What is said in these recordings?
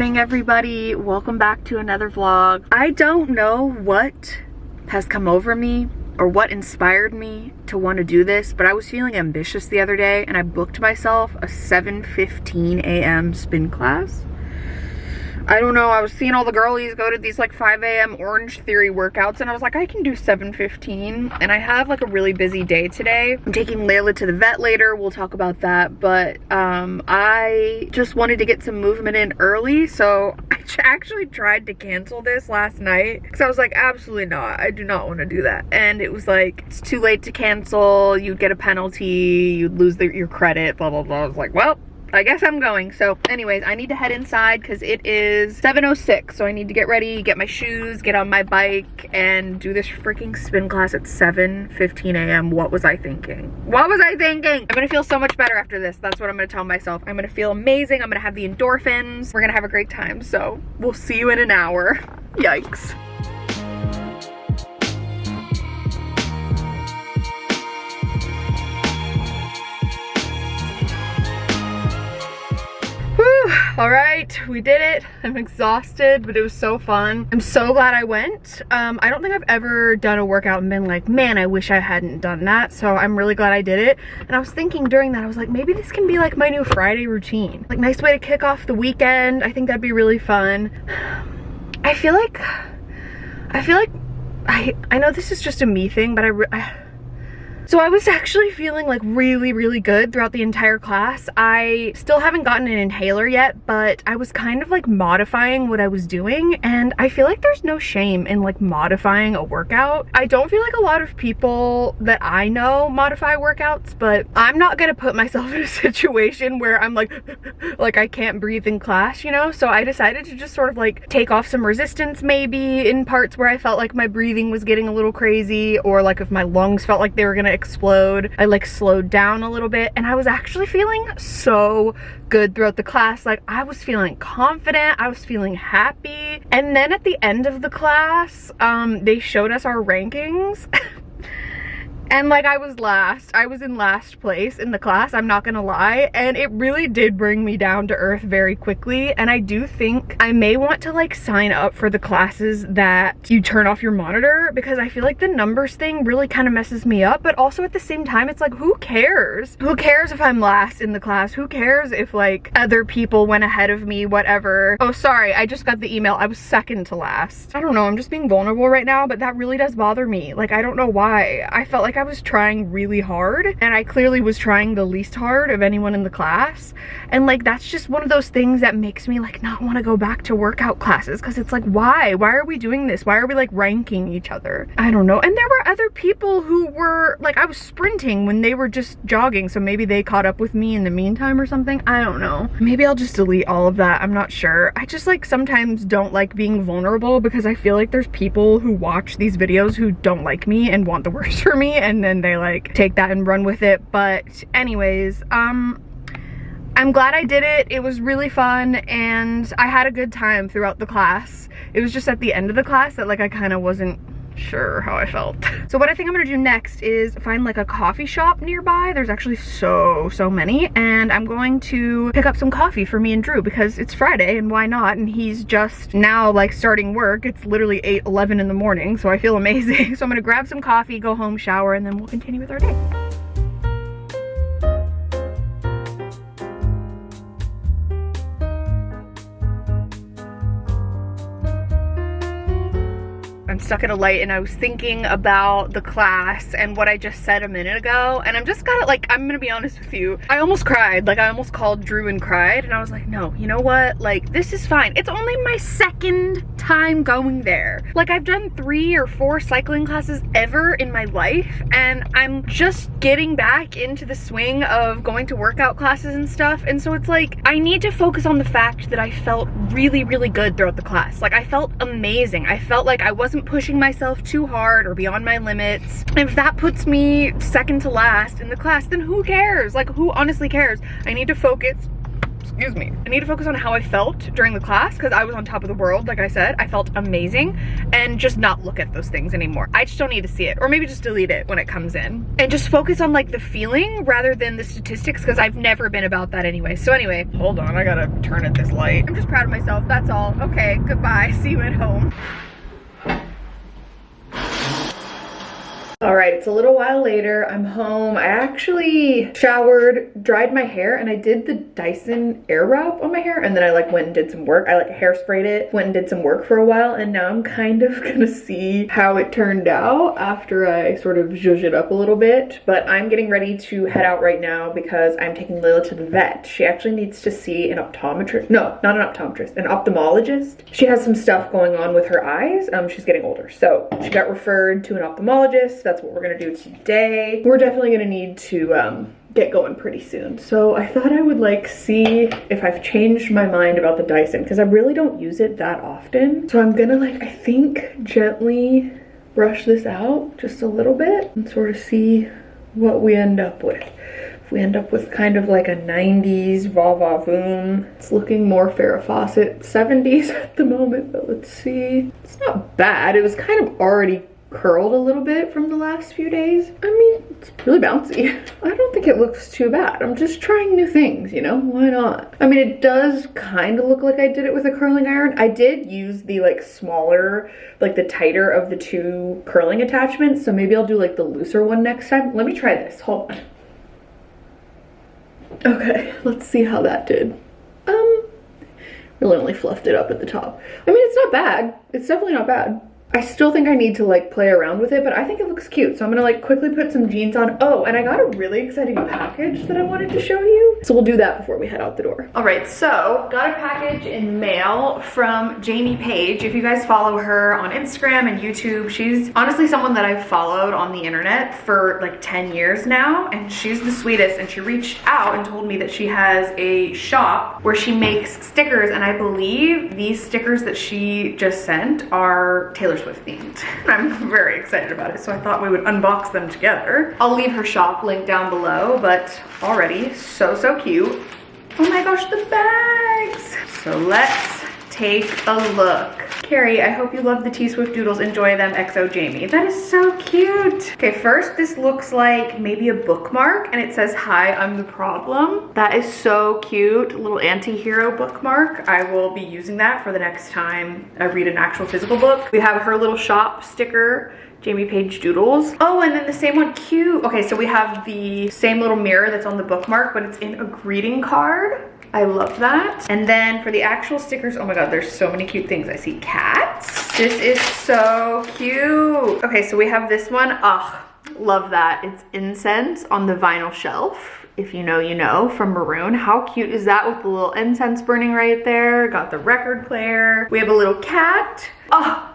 morning everybody. Welcome back to another vlog. I don't know what has come over me or what inspired me to want to do this but i was feeling ambitious the other day and i booked myself a 7:15 a.m spin class I don't know, I was seeing all the girlies go to these like 5 a.m. Orange Theory workouts and I was like, I can do 7.15 and I have like a really busy day today. I'm taking Layla to the vet later, we'll talk about that, but um, I just wanted to get some movement in early, so I actually tried to cancel this last night because I was like, absolutely not, I do not want to do that. And it was like, it's too late to cancel, you'd get a penalty, you'd lose the, your credit, blah, blah, blah. I was like, well, I guess I'm going. So anyways, I need to head inside because it is 7.06. So I need to get ready, get my shoes, get on my bike, and do this freaking spin class at 7.15 a.m. What was I thinking? What was I thinking? I'm gonna feel so much better after this. That's what I'm gonna tell myself. I'm gonna feel amazing. I'm gonna have the endorphins. We're gonna have a great time. So we'll see you in an hour. Yikes. All right we did it. I'm exhausted but it was so fun. I'm so glad i went. Um, i don't think i've ever done a workout and been like man i wish i hadn't done that. So i'm really glad i did it. And i was thinking during that i was like maybe this can be like my new friday routine. Like nice way to kick off the weekend. I think that'd be really fun. I feel like i feel like i i know this is just a me thing but i, I so I was actually feeling like really, really good throughout the entire class. I still haven't gotten an inhaler yet, but I was kind of like modifying what I was doing and I feel like there's no shame in like modifying a workout. I don't feel like a lot of people that I know modify workouts, but I'm not gonna put myself in a situation where I'm like, like I can't breathe in class, you know? So I decided to just sort of like take off some resistance maybe in parts where I felt like my breathing was getting a little crazy or like if my lungs felt like they were gonna explode. I like slowed down a little bit and I was actually feeling so good throughout the class. Like I was feeling confident, I was feeling happy. And then at the end of the class, um, they showed us our rankings. and like I was last I was in last place in the class I'm not gonna lie and it really did bring me down to earth very quickly. And I do think I may want to like sign up for the classes that you turn off your monitor because I feel like the numbers thing really kind of messes me up. But also at the same time it's like who cares? Who cares if I'm last in the class? Who cares if like other people went ahead of me whatever? Oh sorry I just got the email. I was second to last. I don't know I'm just being vulnerable right now but that really does bother me. Like I don't know why. I felt like I was trying really hard and I clearly was trying the least hard of anyone in the class. And like, that's just one of those things that makes me like not want to go back to workout classes because it's like, why? Why are we doing this? Why are we like ranking each other? I don't know. And there were other people who were like, I was sprinting when they were just jogging. So maybe they caught up with me in the meantime or something. I don't know. Maybe I'll just delete all of that. I'm not sure. I just like sometimes don't like being vulnerable because I feel like there's people who watch these videos who don't like me and want the worst for me. And then they like take that and run with it. But anyways, um, I'm glad I did it. It was really fun and I had a good time throughout the class. It was just at the end of the class that like I kind of wasn't sure how I felt. So what I think I'm gonna do next is find like a coffee shop nearby. There's actually so, so many. And I'm going to pick up some coffee for me and Drew because it's Friday and why not? And he's just now like starting work. It's literally 8, 11 in the morning. So I feel amazing. So I'm gonna grab some coffee, go home, shower, and then we'll continue with our day. Stuck at a light and I was thinking about the class and what I just said a minute ago. And I'm just gotta like I'm gonna be honest with you. I almost cried. Like I almost called Drew and cried. And I was like no you know what? Like this is fine. It's only my second time going there. Like I've done three or four cycling classes ever in my life. And I'm just getting back into the swing of going to workout classes and stuff. And so it's like I need to focus on the fact that I felt really really good throughout the class. Like I felt amazing. I felt like I wasn't pushing myself too hard or beyond my limits. If that puts me second to last in the class, then who cares? Like, who honestly cares? I need to focus excuse me. I need to focus on how I felt during the class because I was on top of the world, like I said. I felt amazing and just not look at those things anymore. I just don't need to see it or maybe just delete it when it comes in and just focus on like the feeling rather than the statistics because I've never been about that anyway. So anyway, hold on, I gotta turn at this light. I'm just proud of myself, that's all. Okay, goodbye, see you at home. All right, it's a little while later. I'm home. I actually showered, dried my hair, and I did the Dyson Airwrap on my hair, and then I like went and did some work. I like hairsprayed it, went and did some work for a while, and now I'm kind of gonna see how it turned out after I sort of zhuzh it up a little bit. But I'm getting ready to head out right now because I'm taking Layla to the vet. She actually needs to see an optometrist. No, not an optometrist, an ophthalmologist. She has some stuff going on with her eyes. Um, she's getting older. So she got referred to an ophthalmologist that's what we're gonna do today. We're definitely gonna need to um, get going pretty soon. So I thought I would like see if I've changed my mind about the Dyson because I really don't use it that often. So I'm gonna like, I think gently brush this out just a little bit and sort of see what we end up with. If we end up with kind of like a 90s va va voom, it's looking more Farrah Fawcett 70s at the moment, but let's see. It's not bad. It was kind of already curled a little bit from the last few days. I mean, it's really bouncy. I don't think it looks too bad. I'm just trying new things, you know? Why not? I mean, it does kind of look like I did it with a curling iron. I did use the like smaller, like the tighter of the two curling attachments. So maybe I'll do like the looser one next time. Let me try this. Hold on. Okay, let's see how that did. Um, really only fluffed it up at the top. I mean, it's not bad. It's definitely not bad. I still think I need to like play around with it, but I think it looks cute. So I'm gonna like quickly put some jeans on. Oh, and I got a really exciting package that I wanted to show you. So we'll do that before we head out the door. All right, so got a package in mail from Jamie Page. If you guys follow her on Instagram and YouTube, she's honestly someone that I've followed on the internet for like 10 years now. And she's the sweetest. And she reached out and told me that she has a shop where she makes stickers. And I believe these stickers that she just sent are Taylor Themed. I'm very excited about it, so I thought we would unbox them together. I'll leave her shop link down below, but already so, so cute. Oh my gosh, the bags. So let's take a look. Carrie, I hope you love the T-Swift doodles. Enjoy them, XO Jamie. That is so cute. Okay, first this looks like maybe a bookmark and it says, hi, I'm the problem. That is so cute. Little anti-hero bookmark. I will be using that for the next time I read an actual physical book. We have her little shop sticker Jamie Page Doodles. Oh, and then the same one, cute. Okay, so we have the same little mirror that's on the bookmark, but it's in a greeting card. I love that. And then for the actual stickers, oh my God, there's so many cute things. I see cats. This is so cute. Okay, so we have this one. Ugh, love that. It's incense on the vinyl shelf. If you know, you know, from Maroon. How cute is that with the little incense burning right there? Got the record player. We have a little cat. Oh,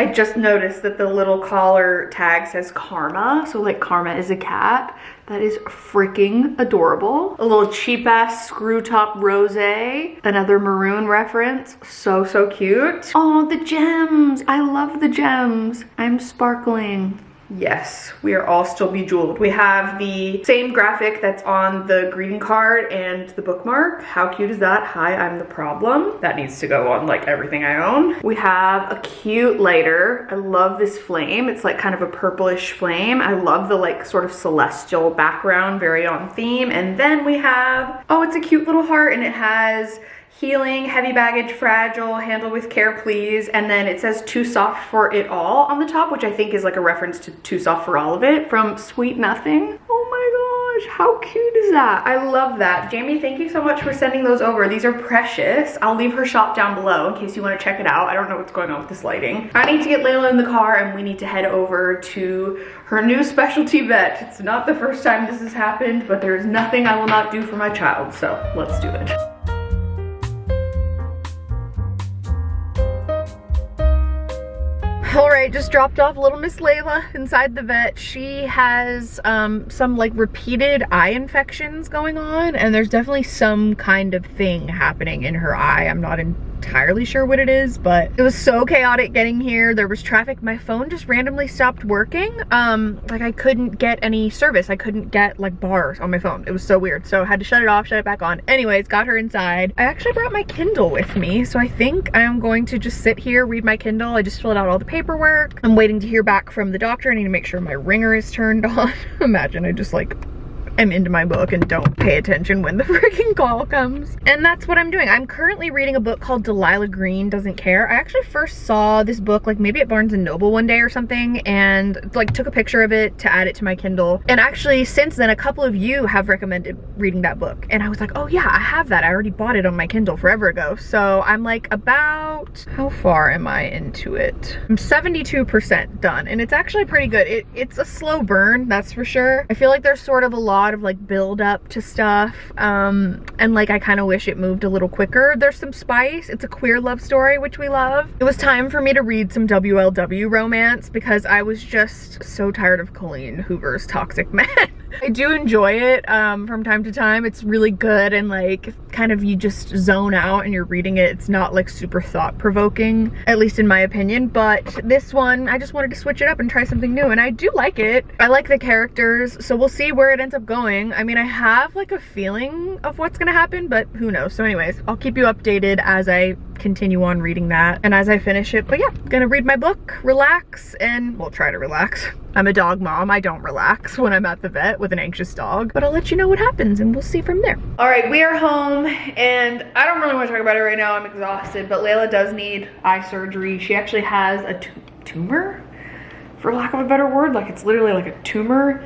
I just noticed that the little collar tag says Karma. So like Karma is a cat. That is freaking adorable. A little cheap ass screw top rose. Another maroon reference. So, so cute. Oh, the gems. I love the gems. I'm sparkling. Yes, we are all still bejeweled. We have the same graphic that's on the greeting card and the bookmark. How cute is that? Hi, I'm the problem. That needs to go on like everything I own. We have a cute lighter. I love this flame. It's like kind of a purplish flame. I love the like sort of celestial background, very on theme. And then we have, oh, it's a cute little heart and it has healing, heavy baggage, fragile, handle with care, please. And then it says too soft for it all on the top, which I think is like a reference to too soft for all of it from Sweet Nothing. Oh my gosh, how cute is that? I love that. Jamie, thank you so much for sending those over. These are precious. I'll leave her shop down below in case you want to check it out. I don't know what's going on with this lighting. I need to get Layla in the car and we need to head over to her new specialty vet. It's not the first time this has happened, but there is nothing I will not do for my child. So let's do it. Just dropped off little Miss Layla inside the vet. She has um, some like repeated eye infections going on and there's definitely some kind of thing happening in her eye. I'm not in entirely sure what it is, but it was so chaotic getting here. There was traffic. My phone just randomly stopped working. Um, like I couldn't get any service. I couldn't get like bars on my phone. It was so weird. So I had to shut it off, shut it back on. Anyways, got her inside. I actually brought my Kindle with me. So I think I am going to just sit here, read my Kindle. I just filled out all the paperwork. I'm waiting to hear back from the doctor. I need to make sure my ringer is turned on. Imagine I just like am into my book and don't pay attention when the freaking call comes. And that's what I'm doing. I'm currently reading a book called Delilah Green Doesn't Care. I actually first saw this book like maybe at Barnes & Noble one day or something and like took a picture of it to add it to my Kindle. And actually since then a couple of you have recommended reading that book. And I was like, oh yeah, I have that. I already bought it on my Kindle forever ago. So I'm like about, how far am I into it? I'm 72% done and it's actually pretty good. It, it's a slow burn, that's for sure. I feel like there's sort of a lot lot of like build up to stuff um, and like I kind of wish it moved a little quicker. There's some spice. It's a queer love story, which we love. It was time for me to read some WLW romance because I was just so tired of Colleen Hoover's toxic man. I do enjoy it um, from time to time. It's really good and like kind of you just zone out and you're reading it. It's not like super thought provoking, at least in my opinion. But this one, I just wanted to switch it up and try something new and I do like it. I like the characters, so we'll see where it ends up going. I mean, I have like a feeling of what's gonna happen, but who knows. So anyways, I'll keep you updated as I continue on reading that and as I finish it. But yeah, gonna read my book, relax, and we'll try to relax. I'm a dog mom. I don't relax when I'm at the vet with an anxious dog, but I'll let you know what happens and we'll see from there. All right, we are home and I don't really want to talk about it right now. I'm exhausted, but Layla does need eye surgery. She actually has a tumor, for lack of a better word. Like it's literally like a tumor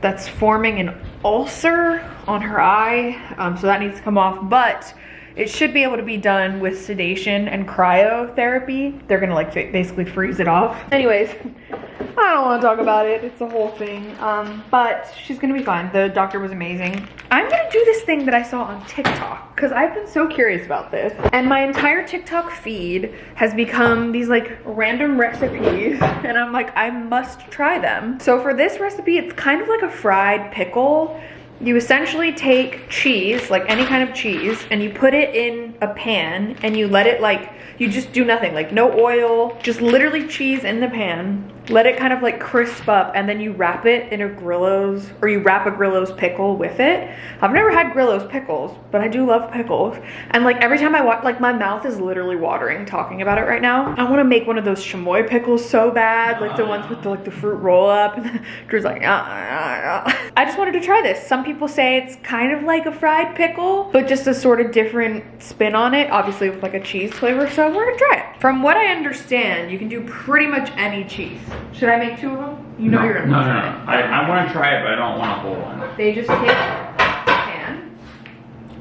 that's forming an ulcer on her eye. Um, so that needs to come off, but it should be able to be done with sedation and cryotherapy. They're gonna like basically freeze it off. Anyways, I don't want to talk about it. It's a whole thing. Um, but she's gonna be fine. The doctor was amazing. I'm gonna do this thing that I saw on TikTok because I've been so curious about this. And my entire TikTok feed has become these like random recipes and I'm like, I must try them. So for this recipe, it's kind of like a fried pickle you essentially take cheese, like any kind of cheese, and you put it in a pan and you let it like, you just do nothing, like no oil, just literally cheese in the pan let it kind of like crisp up and then you wrap it in a Grillo's or you wrap a Grillo's pickle with it. I've never had Grillo's pickles, but I do love pickles. And like every time I watch, like my mouth is literally watering talking about it right now. I want to make one of those chamoy pickles so bad, like the ones with the, like the fruit roll up. Drew's like, uh, uh, uh. I just wanted to try this. Some people say it's kind of like a fried pickle, but just a sort of different spin on it, obviously with like a cheese flavor. So we're gonna try it. From what I understand, you can do pretty much any cheese. Should I make two of them? You know no, you're gonna no, no, no. I, I want to try it, but I don't want a whole one. They just take a pan,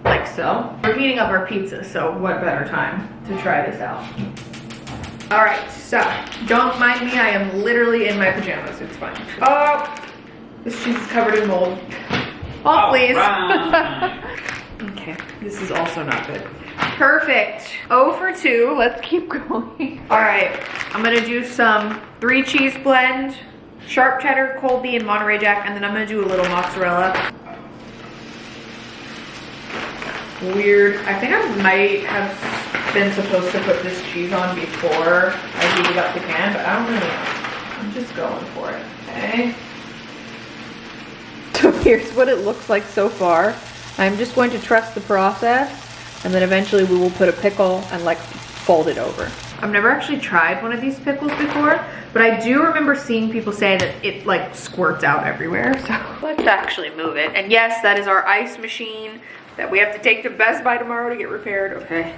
like so. We're heating up our pizza, so what better time to try this out? All right, so don't mind me. I am literally in my pajamas. It's fine. Oh, this cheese is covered in mold. Oh, please. okay, this is also not good. Perfect. Oh for 2. Let's keep going. All right. I'm going to do some three cheese blend, sharp cheddar, Colby, and Monterey Jack. And then I'm going to do a little mozzarella. Weird. I think I might have been supposed to put this cheese on before I heated up the can, but I don't really know. I'm just going for it. Okay. So here's what it looks like so far. I'm just going to trust the process and then eventually we will put a pickle and like fold it over. I've never actually tried one of these pickles before, but I do remember seeing people say that it like squirts out everywhere. So let's actually move it. And yes, that is our ice machine that we have to take to Best Buy tomorrow to get repaired. Okay.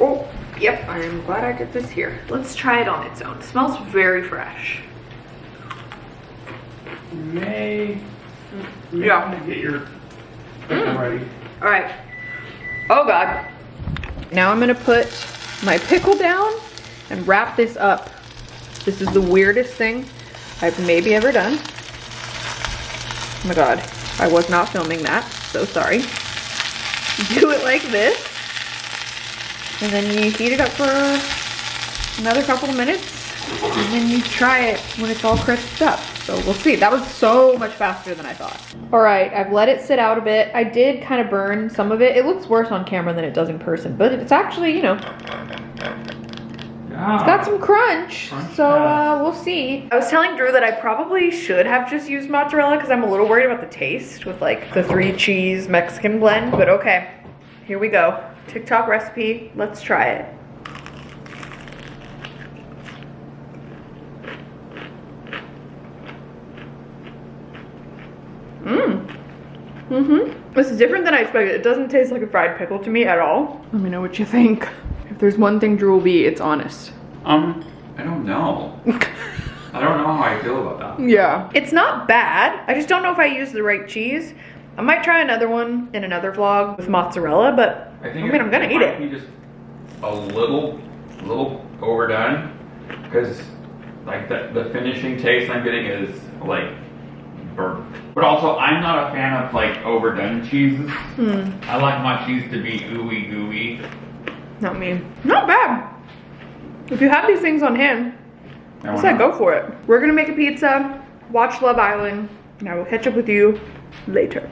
Oh, yep, I am glad I did this here. Let's try it on its own. It smells very fresh. May, yeah. get your mm. ready. All right. Oh God. Now I'm gonna put my pickle down and wrap this up. This is the weirdest thing I've maybe ever done. Oh my God. I was not filming that. So sorry. Do it like this. And then you heat it up for another couple of minutes. And then you try it when it's all crisped up. So we'll see. That was so much faster than I thought. All right, I've let it sit out a bit. I did kind of burn some of it. It looks worse on camera than it does in person, but it's actually, you know, Yeah. it's got some crunch. Crunch, So yeah. uh, we'll see. I was telling Drew that I probably should have just used mozzarella because I'm a little worried about the taste with like the three cheese Mexican blend, but okay. Here we go. TikTok recipe. Let's try it. Mmm. Mm-hmm. This is different than I expected. It doesn't taste like a fried pickle to me at all. Let me know what you think. If there's one thing Drew will be, it's honest. Um, I don't know. I don't know how I feel about that. Yeah. It's not bad. I just don't know if I use the right cheese. I might try another one in another vlog with mozzarella, but I, I think mean, I'm gonna eat might it. Be just a little, little overdone, because like the the finishing taste I'm getting is like But also, I'm not a fan of like overdone cheeses. Hmm. I like my cheese to be ooey gooey. Not me. Not bad. If you have these things on hand, I I said go for it. We're gonna make a pizza, watch Love Island, and I will catch up with you later.